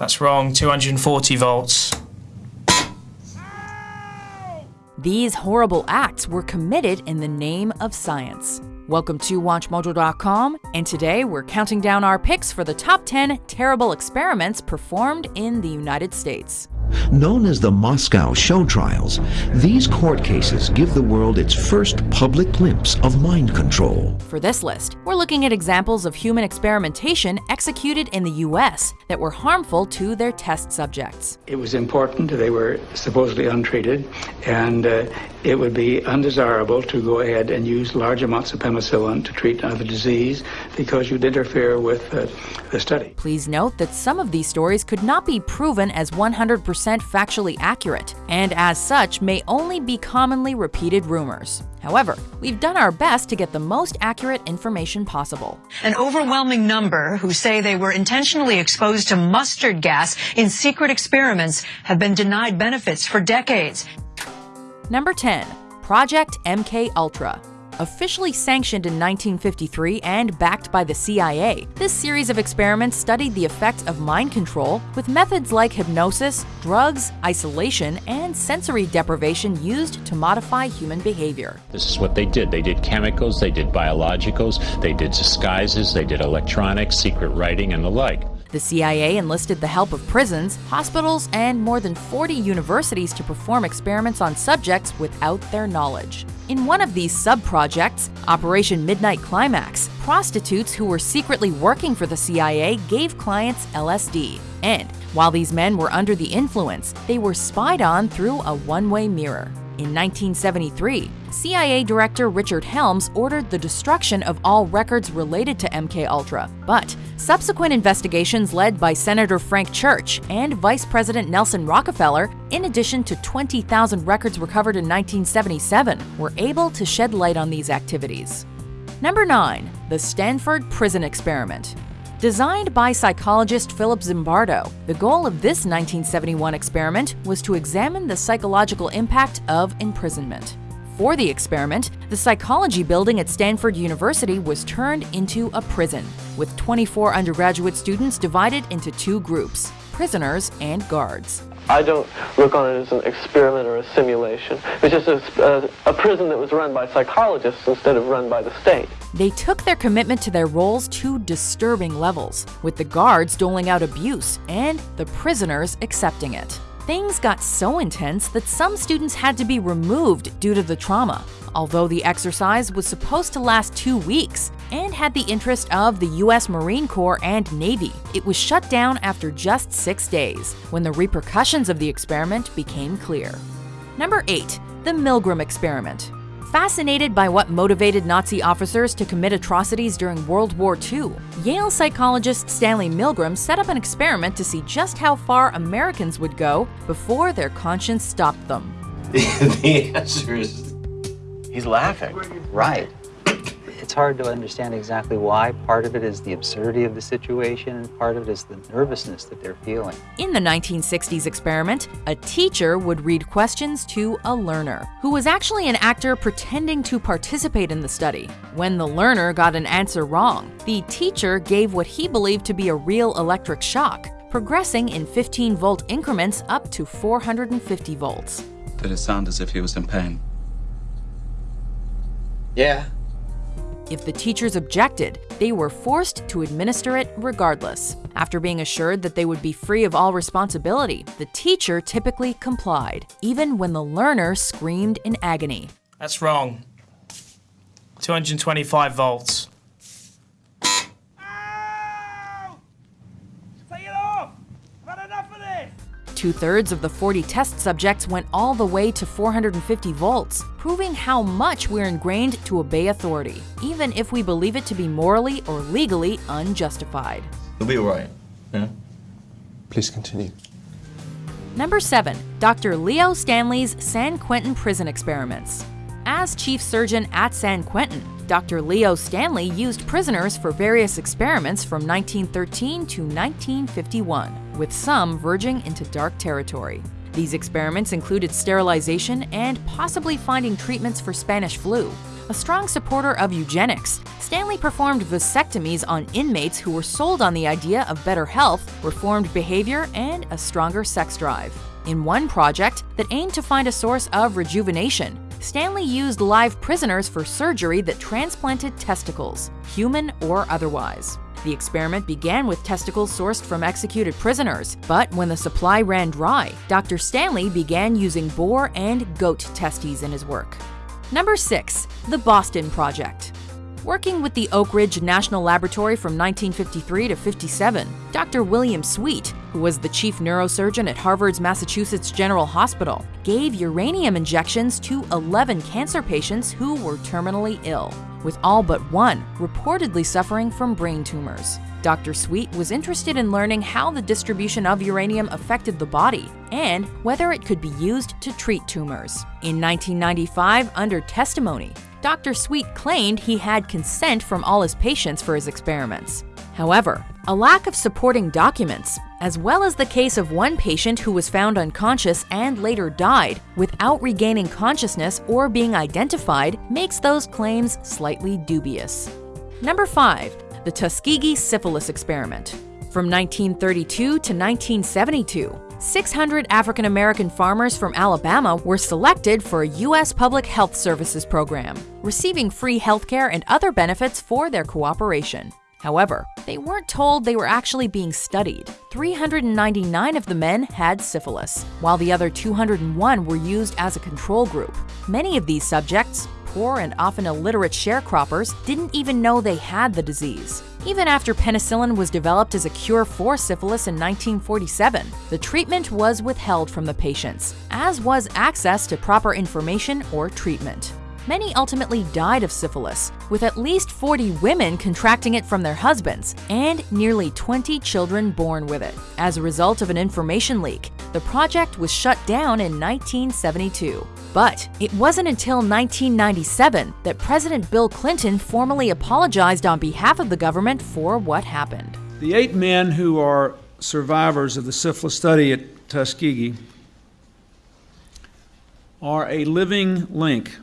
That's wrong. 240 volts. These horrible acts were committed in the name of science. Welcome to WatchMojo.com, and today we're counting down our picks for the top 10 terrible experiments performed in the United States. Known as the Moscow show trials, these court cases give the world its first public glimpse of mind control. For this list, we're looking at examples of human experimentation executed in the US that were harmful to their test subjects. It was important, they were supposedly untreated, and uh, it would be undesirable to go ahead and use large amounts of penicillin to treat another disease because you'd interfere with uh, the study. Please note that some of these stories could not be proven as 100% factually accurate, and as such may only be commonly repeated rumors. However, we've done our best to get the most accurate information possible. An overwhelming number who say they were intentionally exposed to mustard gas in secret experiments have been denied benefits for decades. Number 10. Project MK Ultra. Officially sanctioned in 1953 and backed by the CIA, this series of experiments studied the effect of mind control with methods like hypnosis, drugs, isolation, and sensory deprivation used to modify human behavior. This is what they did. They did chemicals, they did biologicals, they did disguises, they did electronics, secret writing, and the like. The CIA enlisted the help of prisons, hospitals, and more than 40 universities to perform experiments on subjects without their knowledge. In one of these sub-projects, Operation Midnight Climax, prostitutes who were secretly working for the CIA gave clients LSD. And while these men were under the influence, they were spied on through a one-way mirror. In 1973, CIA Director Richard Helms ordered the destruction of all records related to MKUltra, but subsequent investigations led by Senator Frank Church and Vice President Nelson Rockefeller, in addition to 20,000 records recovered in 1977, were able to shed light on these activities. Number 9. The Stanford Prison Experiment Designed by psychologist Philip Zimbardo, the goal of this 1971 experiment was to examine the psychological impact of imprisonment. For the experiment, the psychology building at Stanford University was turned into a prison, with 24 undergraduate students divided into two groups prisoners and guards. I don't look on it as an experiment or a simulation. It's just a, a, a, prison that was run by psychologists instead of run by the state. They took their commitment to their roles to disturbing levels, with the guards doling out abuse and the prisoners accepting it. Things got so intense that some students had to be removed due to the trauma. Although the exercise was supposed to last two weeks and had the interest of the US Marine Corps and Navy, it was shut down after just six days, when the repercussions of the experiment became clear. Number 8. The Milgram Experiment Fascinated by what motivated Nazi officers to commit atrocities during World War II, Yale psychologist Stanley Milgram set up an experiment to see just how far Americans would go before their conscience stopped them. the answer is he's laughing. Right it's hard to understand exactly why. Part of it is the absurdity of the situation, and part of it is the nervousness that they're feeling. In the 1960s experiment, a teacher would read questions to a learner, who was actually an actor pretending to participate in the study. When the learner got an answer wrong, the teacher gave what he believed to be a real electric shock, progressing in 15 volt increments up to 450 volts. Did it sound as if he was in pain? Yeah, if the teachers objected, they were forced to administer it regardless. After being assured that they would be free of all responsibility, the teacher typically complied, even when the learner screamed in agony. That's wrong. 225 volts. Two thirds of the 40 test subjects went all the way to 450 volts, proving how much we're ingrained to obey authority, even if we believe it to be morally or legally unjustified. You'll be alright, yeah? Please continue. Number 7. Dr. Leo Stanley's San Quentin Prison Experiments. As chief surgeon at San Quentin, Dr. Leo Stanley used prisoners for various experiments from 1913 to 1951, with some verging into dark territory. These experiments included sterilization and possibly finding treatments for Spanish flu. A strong supporter of eugenics, Stanley performed vasectomies on inmates who were sold on the idea of better health, reformed behavior, and a stronger sex drive. In one project that aimed to find a source of rejuvenation, Stanley used live prisoners for surgery that transplanted testicles, human or otherwise. The experiment began with testicles sourced from executed prisoners, but when the supply ran dry, Dr. Stanley began using boar and goat testes in his work. Number 6. The Boston Project Working with the Oak Ridge National Laboratory from 1953 to 57, Dr. William Sweet, who was the chief neurosurgeon at Harvard's Massachusetts General Hospital, gave uranium injections to 11 cancer patients who were terminally ill, with all but one reportedly suffering from brain tumors. Dr. Sweet was interested in learning how the distribution of uranium affected the body and whether it could be used to treat tumors. In 1995, under testimony, Dr. Sweet claimed he had consent from all his patients for his experiments. However, a lack of supporting documents, as well as the case of one patient who was found unconscious and later died without regaining consciousness or being identified, makes those claims slightly dubious. Number 5. The Tuskegee Syphilis Experiment. From 1932 to 1972, 600 African American farmers from Alabama were selected for a U.S. Public Health Services program, receiving free healthcare and other benefits for their cooperation. However, they weren't told they were actually being studied. 399 of the men had syphilis, while the other 201 were used as a control group. Many of these subjects, poor and often illiterate sharecroppers, didn't even know they had the disease. Even after penicillin was developed as a cure for syphilis in 1947, the treatment was withheld from the patients, as was access to proper information or treatment. Many ultimately died of syphilis, with at least 40 women contracting it from their husbands and nearly 20 children born with it. As a result of an information leak, the project was shut down in 1972. But it wasn't until 1997 that President Bill Clinton formally apologized on behalf of the government for what happened. The eight men who are survivors of the syphilis study at Tuskegee are a living link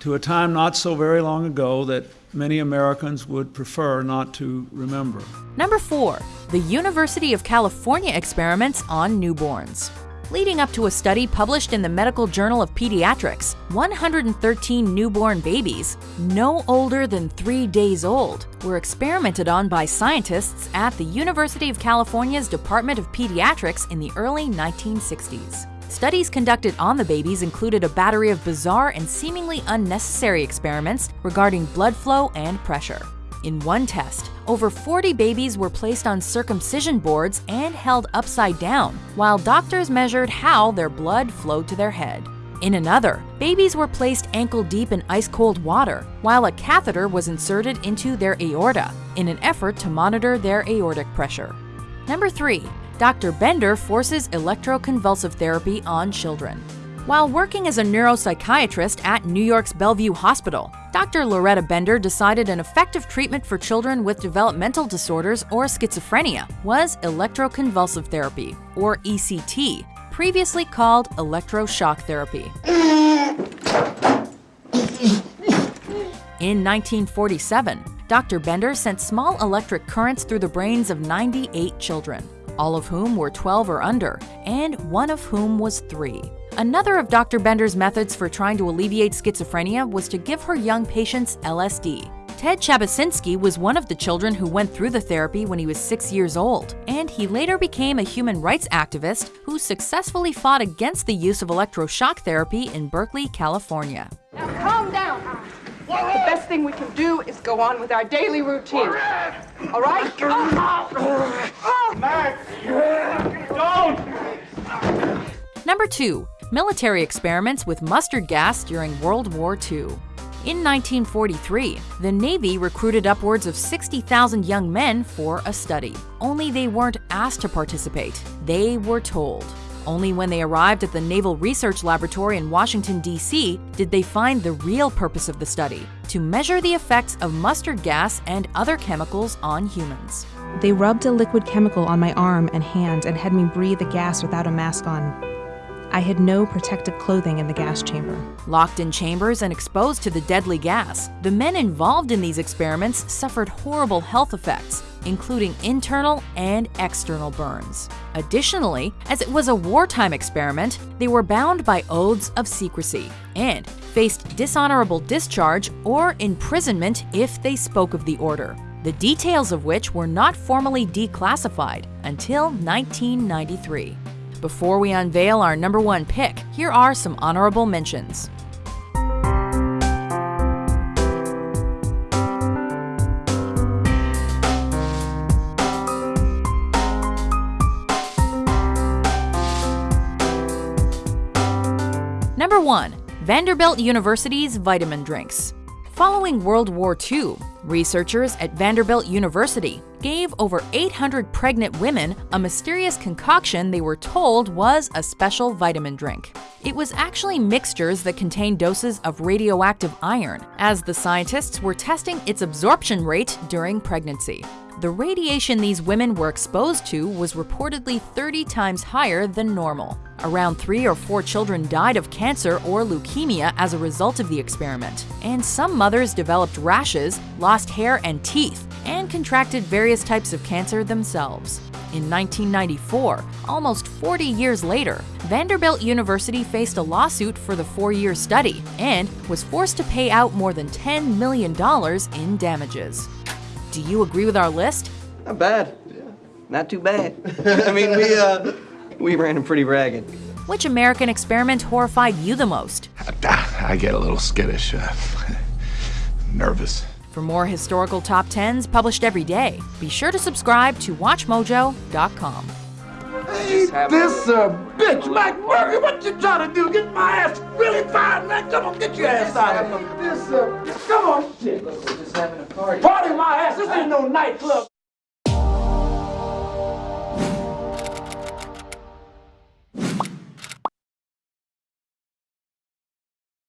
to a time not so very long ago that many Americans would prefer not to remember. Number 4. The University of California experiments on newborns. Leading up to a study published in the Medical Journal of Pediatrics, 113 newborn babies, no older than three days old, were experimented on by scientists at the University of California's Department of Pediatrics in the early 1960s. Studies conducted on the babies included a battery of bizarre and seemingly unnecessary experiments regarding blood flow and pressure. In one test, over 40 babies were placed on circumcision boards and held upside down, while doctors measured how their blood flowed to their head. In another, babies were placed ankle deep in ice cold water, while a catheter was inserted into their aorta in an effort to monitor their aortic pressure. Number 3. Dr. Bender forces electroconvulsive therapy on children. While working as a neuropsychiatrist at New York's Bellevue Hospital, Dr. Lauretta Bender decided an effective treatment for children with developmental disorders or schizophrenia was electroconvulsive therapy, or ECT, previously called electroshock therapy. In 1947, Dr. Bender sent small electric currents through the brains of 98 children, all of whom were 12 or under, and one of whom was 3. Another of Dr. Bender's methods for trying to alleviate schizophrenia was to give her young patients LSD. Ted Chabasinski was one of the children who went through the therapy when he was six years old, and he later became a human rights activist who successfully fought against the use of electroshock therapy in Berkeley, California. Now calm down. The best thing we can do is go on with our daily routine. All right? Oh. Max! Don't! Number 2 military experiments with mustard gas during World War II. In 1943, the Navy recruited upwards of 60,000 young men for a study. Only they weren't asked to participate, they were told. Only when they arrived at the Naval Research Laboratory in Washington, D.C., did they find the real purpose of the study to measure the effects of mustard gas and other chemicals on humans. They rubbed a liquid chemical on my arm and hand and had me breathe the gas without a mask on. I had no protective clothing in the gas chamber. Locked in chambers and exposed to the deadly gas, the men involved in these experiments suffered horrible health effects, including internal and external burns. Additionally, as it was a wartime experiment, they were bound by oaths of secrecy and faced dishonorable discharge or imprisonment if they spoke of the order, the details of which were not formally declassified until 1993. Before we unveil our number one pick, here are some honorable mentions. Number 1. Vanderbilt University's vitamin drinks. Following World War II, researchers at Vanderbilt University gave over 800 pregnant women a mysterious concoction they were told was a special vitamin drink. It was actually mixtures that contained doses of radioactive iron, as the scientists were testing its absorption rate during pregnancy. The radiation these women were exposed to was reportedly 30 times higher than normal. Around three or four children died of cancer or leukemia as a result of the experiment, and some mothers developed rashes, lost hair and teeth, and contracted various types of cancer themselves. In 1994, almost 40 years later, Vanderbilt University faced a lawsuit for the four year study and was forced to pay out more than $10 million in damages. Do you agree with our list? Not bad. Not too bad. I mean, we, uh, we ran them pretty ragged. Which American experiment horrified you the most? I get a little skittish, uh, nervous. For more historical top 10s published every day, be sure to subscribe to WatchMojo.com. Hey, this a bitch, Mike Murray. What you trying to do? Get my ass really fired, man. Come on, get your ass out of here. This uh, come on, shit. We're just having a party. Party my ass. This ain't no nightclub.